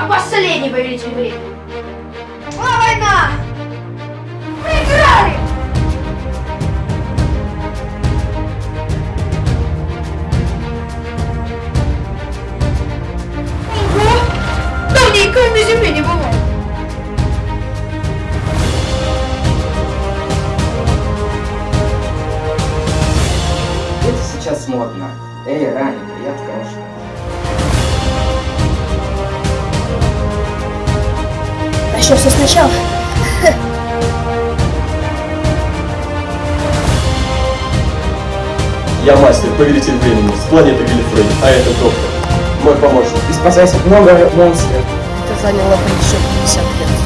А последний повелитель времени. Была война! Проиграли! Ого! Давненько на земле не бывало. Это сейчас модно. Эй, Рани, привет, крошка. Начнем все сначала. Я мастер, повелитель времени, с планеты Вильфрей, а это доктор, мой помощник. И спасайся много монстров. Это заняло бы еще 50 лет.